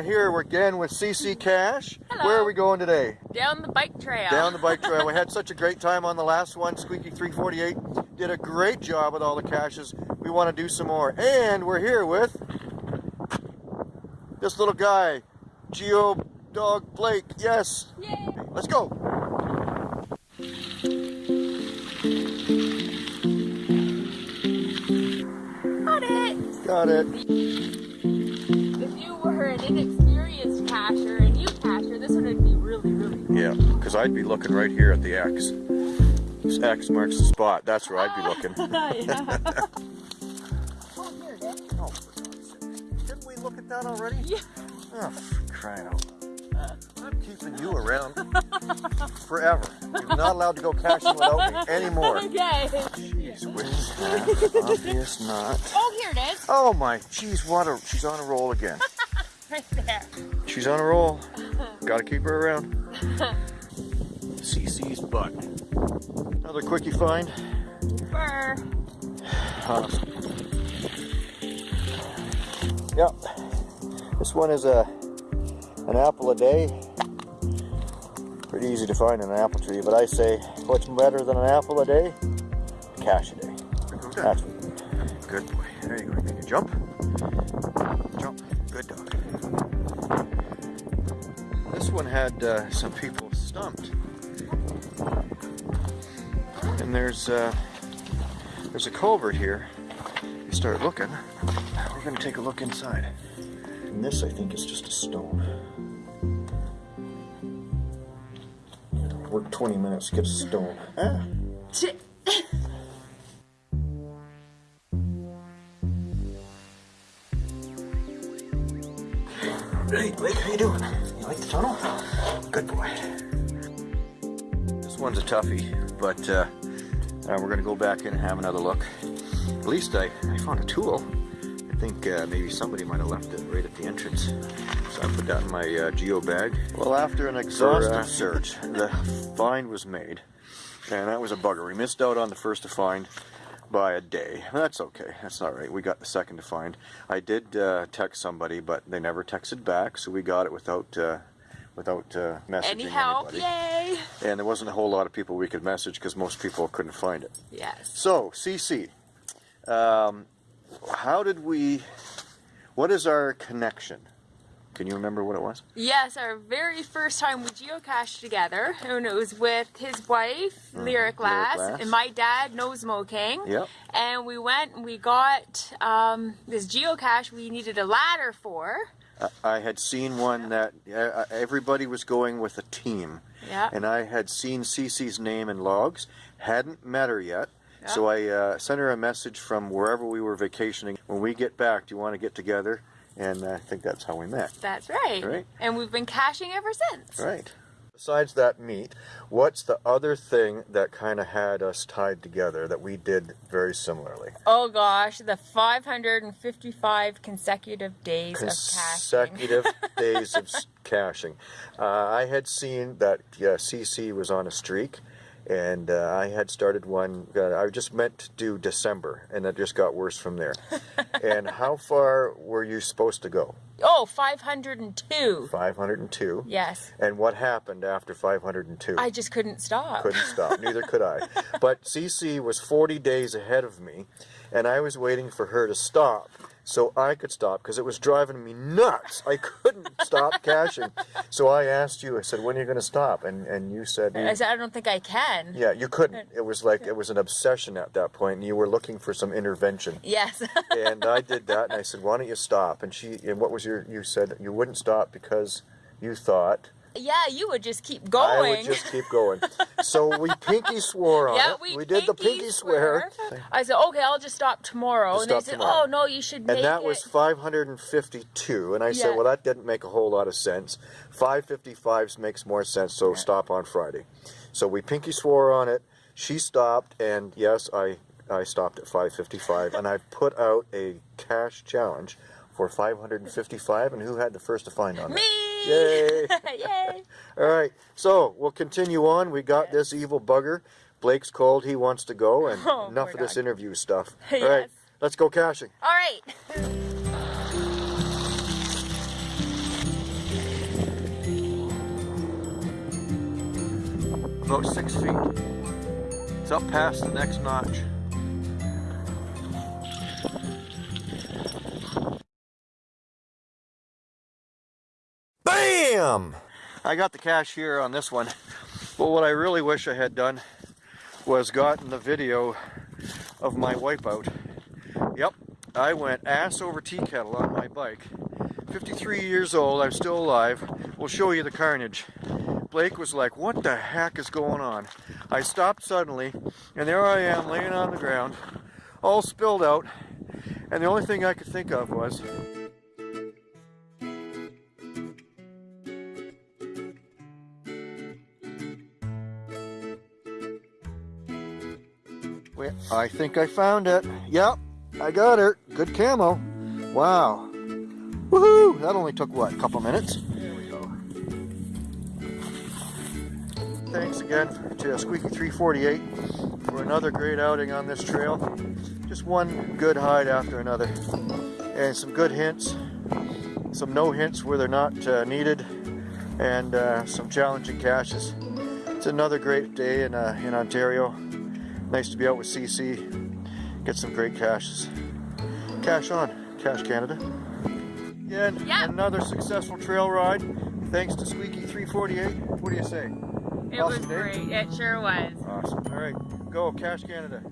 Here we're again with CC Cash. Hello. Where are we going today? Down the bike trail. Down the bike trail. we had such a great time on the last one. Squeaky 348 did a great job with all the caches. We want to do some more. And we're here with this little guy, Geo Dog Blake. Yes. Yay. Let's go. Got it. Got it. Inexperienced cacher and you cacher, this one would be really, really cool. Yeah, because I'd be looking right here at the X. This X marks the spot. That's where I'd be ah, looking. yeah. Oh, here it is. Oh, for God's sake. Didn't we look at that already? Yeah. Oh, crying out loud. I'm keeping you around forever. You're not allowed to go caching without me anymore. Okay. Jeez whiz. Obvious not. Oh, here it is. Oh my, jeez, what a, she's on a roll again. Right there. She's on a roll. Gotta keep her around. CC's butt. Another quickie find. Burr. Awesome. Yep. This one is a an apple a day. Pretty easy to find in an apple tree, but I say what's better than an apple a day? A cache a day. That's good boy. There you go. Make a. Jump. One had uh, some people stumped. And there's uh, there's a culvert here. You start looking. We're gonna take a look inside. And this, I think, is just a stone. Work 20 minutes, get a stone. Ah. Hey, Blake, how you doing? You like the tunnel? Good boy. This one's a toughie, but uh, uh, we're gonna go back in and have another look. At least I, I found a tool. I think uh, maybe somebody might have left it right at the entrance. So I put that in my uh, geo bag. Well, after an exhaustive uh, search, the find was made. And that was a bugger. We missed out on the first to find by a day. That's okay. That's all right. We got the second to find. I did uh, text somebody, but they never texted back, so we got it without uh, without uh, messaging Any help? anybody. Yay. And there wasn't a whole lot of people we could message because most people couldn't find it. Yes. So, CC, um, how did we? What is our connection? Can you remember what it was? Yes, our very first time we geocached together, and it was with his wife, Lyric Lass, Lass. and my dad, Nosemo King. Yep. And we went and we got um, this geocache we needed a ladder for. I- I had seen one that uh, everybody was going with a team. Yeah. And I had seen Cece's name in logs, hadn't met her yet. So I uh, sent her a message from wherever we were vacationing. When we get back, do you want to get together? And I think that's how we met. That's right. Right. And we've been caching ever since. Right. Besides that meet, what's the other thing that kind of had us tied together that we did very similarly? Oh gosh, the 555 consecutive days of caching. consecutive days of caching. Uh, I had seen that yeah, CC was on a streak, and uh, I had started one. Uh, I just meant to do December, and it just got worse from there. and how far were you supposed to go? Oh, 502. 502. Yes. And what happened after 502? I just couldn't stop. couldn't stop. Neither could I. But CC was 40 days ahead of me, and I was waiting for her to stop so I could stop because it was driving me nuts. I couldn't stop caching. So I asked you. I said, "When are you going to stop?" And and you said, I said, I don't think I can. "Yeah, you couldn't." It was like it was an obsession at that point, and you were looking for some intervention. Yes. and I did that, and I said, "Why don't you stop?" And she, and what was your? You said you wouldn't stop because you thought yeah, you would just keep going. I would just keep going. So we pinky swore on yeah, it. we, did the pinky swear. I said, okay, I'll just stop tomorrow. Just and they stop said, tomorrow. oh, no, you should make And that it. was 552. And I said, well, that didn't make a whole lot of sense. 555 makes more sense, so stop on Friday. So we pinky swore on it. She stopped, and yes, I, I stopped at 555. and I put out a cache challenge for 555. And who had the first to find on Me! it? Yay! Yay! All right, so we'll continue on. We got yes. this evil bugger. Blake's cold. He wants to go, and oh, enough of this interview stuff. yes. All right, let's go caching. All right. about six feet. It's up past the next notch. BAM! I got the cache here on this one, but what I really wish I had done was gotten the video of my wipeout. Yep, I went ass over tea kettle on my bike. 53 years old, I'm still alive. We'll show you the carnage. Blake was like, what the heck is going on? I stopped suddenly, and there I am laying on the ground, all spilled out, and the only thing I could think of was, I think I found it. Yep, I got her. Good camo. Wow. Woohoo! That only took what, a couple minutes? There we go. Thanks again to Squeaky 348 for another great outing on this trail. Just one good hide after another. And some good hints, some no hints where they're not uh, needed, and uh, some challenging caches. It's another great day in, uh, in Ontario. Nice to be out with CC, get some great caches. Cache on, Cash Canada. Again, Yeah. another successful trail ride. Thanks to Squeaky 348. What do you say? It Awesome was day. great. It sure was. Awesome. All right, go Cash Canada.